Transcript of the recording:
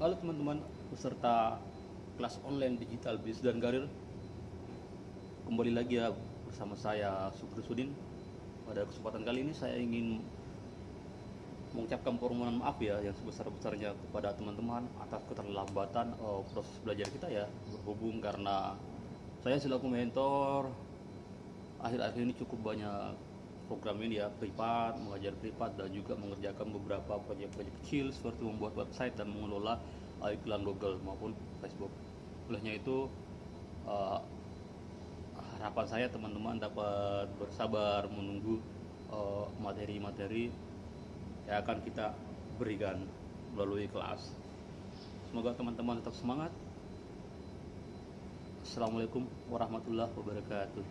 Halo teman-teman peserta kelas online digital bisnis dan karir. Kembali lagi ya bersama saya Sugri Sudin. Pada kesempatan kali ini saya ingin mengucapkan permohonan maaf ya yang sebesar-besarnya kepada teman-teman atas keterlambatan uh, proses belajar kita ya berhubung karena saya selaku mentor akhir-akhir ini cukup banyak program ini ya privat, mengajar privat dan juga mengerjakan beberapa proyek-proyek kecil seperti membuat website dan mengelola uh, iklan Google maupun Facebook. Olehnya itu uh, harapan saya teman-teman dapat bersabar menunggu uh, materi-materi yang akan kita berikan melalui kelas. Semoga teman-teman tetap semangat. Assalamualaikum warahmatullahi wabarakatuh.